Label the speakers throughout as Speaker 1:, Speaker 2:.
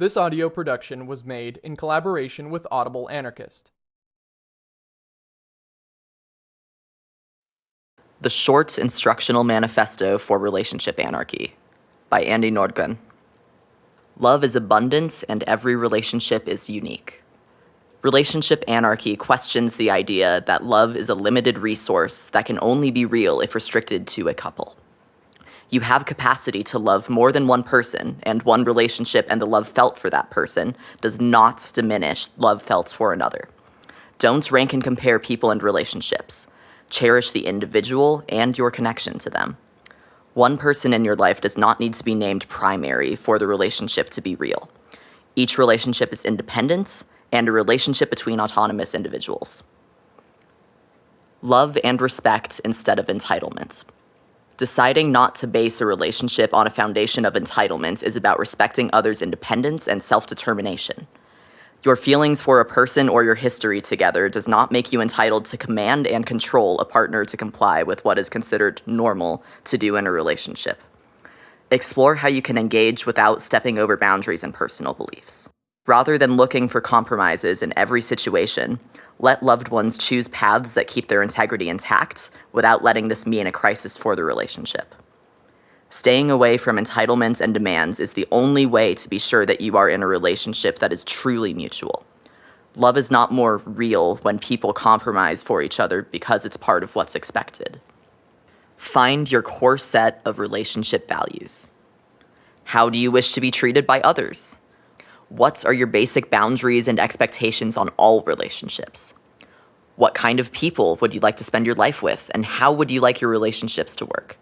Speaker 1: This audio production was made in collaboration with Audible Anarchist.
Speaker 2: The Short Instructional Manifesto for Relationship Anarchy by Andie Nordgren. Love is abundance and every relationship is unique. Relationship anarchy questions the idea that love is a limited resource that can only be real if restricted to a couple. You have capacity to love more than one person, and one relationship and the love felt for that person does not diminish love felt for another. Don't rank and compare people and relationships. Cherish the individual and your connection to them. One person in your life does not need to be named primary for the relationship to be real. Each relationship is independent and a relationship between autonomous individuals. Love and respect instead of entitlement. Deciding not to base a relationship on a foundation of entitlement is about respecting others' independence and self-determination. Your feelings for a person or your history together does not make you entitled to command and control a partner to comply with what is considered normal to do in a relationship. Explore how you can engage without stepping over boundaries and personal beliefs. Rather than looking for compromises in every situation, let loved ones choose paths that keep their integrity intact without letting this mean a crisis for the relationship. Staying away from entitlements and demands is the only way to be sure that you are in a relationship that is truly mutual. Love is not more real when people compromise for each other because it's part of what's expected. Find your core set of relationship values. How do you wish to be treated by others? What are your basic boundaries and expectations on all relationships? What kind of people would you like to spend your life with, and how would you like your relationships to work?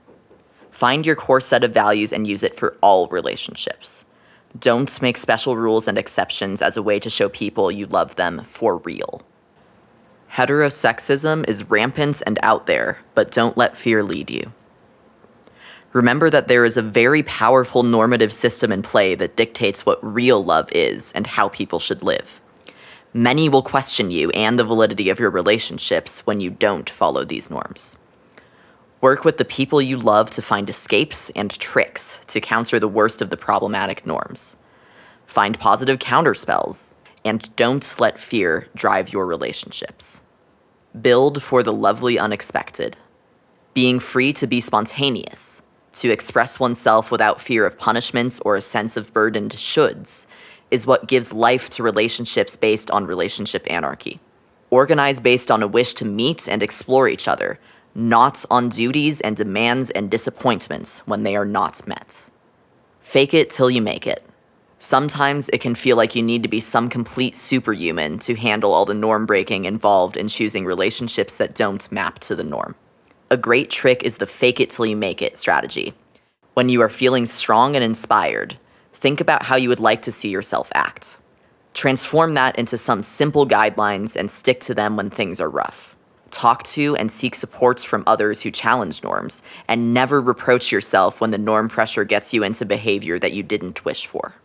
Speaker 2: Find your core set of values and use it for all relationships. Don't make special rules and exceptions as a way to show people you love them for real. Heterosexism is rampant and out there, but don't let fear lead you. Remember that there is a very powerful normative system in play that dictates what real love is and how people should live. Many will question you and the validity of your relationships when you don't follow these norms. Work with the people you love to find escapes and tricks to counter the worst of the problematic norms. Find positive counterspells, and don't let fear drive your relationships. Build for the lovely unexpected. Being free to be spontaneous, to express oneself without fear of punishments or a sense of burdened shoulds, is what gives life to relationships based on relationship anarchy. Organize based on a wish to meet and explore each other, not on duties and demands and disappointments when they are not met. Fake it till you make it. Sometimes it can feel like you need to be some complete superhuman to handle all the norm breaking involved in choosing relationships that don't map to the norm. A great trick is the fake it till you make it strategy. When you are feeling strong and inspired, think about how you would like to see yourself act. Transform that into some simple guidelines and stick to them when things are rough. Talk to and seek supports from others who challenge norms, and never reproach yourself when the norm pressure gets you into behavior that you didn't wish for.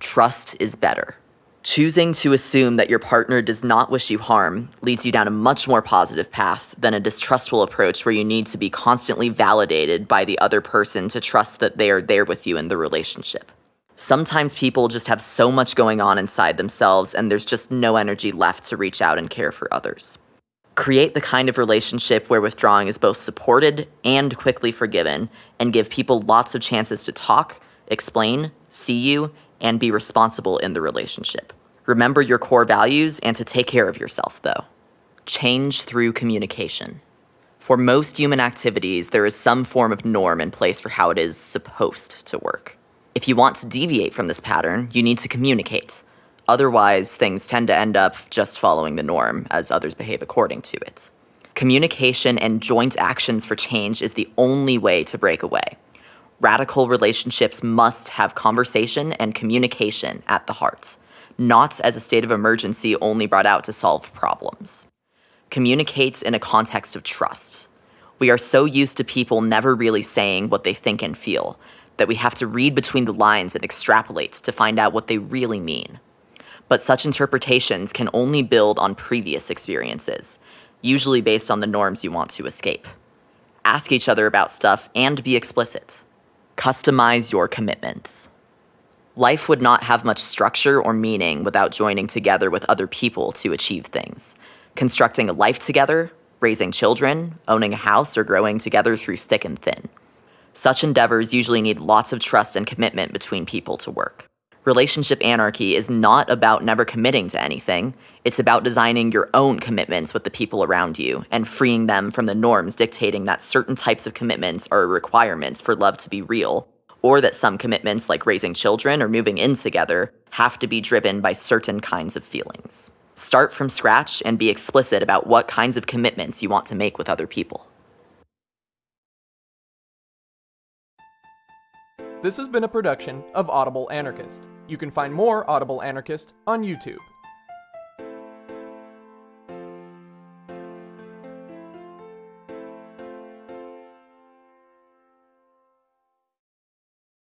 Speaker 2: Trust is better. Choosing to assume that your partner does not wish you harm leads you down a much more positive path than a distrustful approach where you need to be constantly validated by the other person to trust that they are there with you in the relationship. Sometimes people just have so much going on inside themselves and there's just no energy left to reach out and care for others. Create the kind of relationship where withdrawing is both supported and quickly forgiven, and give people lots of chances to talk, explain, see you, and be responsible in the relationship. Remember your core values and to take care of yourself, though. Change through communication. For most human activities, there is some form of norm in place for how it is supposed to work. If you want to deviate from this pattern, you need to communicate. Otherwise, things tend to end up just following the norm as others behave according to it. Communication and joint actions for change is the only way to break away radical relationships must have conversation and communication at the heart, not as a state of emergency only brought out to solve problems. Communicate in a context of trust. We are so used to people never really saying what they think and feel that we have to read between the lines and extrapolate to find out what they really mean. But such interpretations can only build on previous experiences, usually based on the norms you want to escape. Ask each other about stuff and be explicit. Customize your commitments. Life would not have much structure or meaning without joining together with other people to achieve things. Constructing a life together, raising children, owning a house, or growing together through thick and thin. Such endeavors usually need lots of trust and commitment between people to work. Relationship anarchy is not about never committing to anything. It's about designing your own commitments with the people around you and freeing them from the norms dictating that certain types of commitments are requirements for love to be real, or that some commitments, like raising children or moving in together, have to be driven by certain kinds of feelings. Start from scratch and be explicit about what kinds of commitments you want to make with other people.
Speaker 1: This has been a production of Audible Anarchist. You can find more Audible Anarchist on YouTube.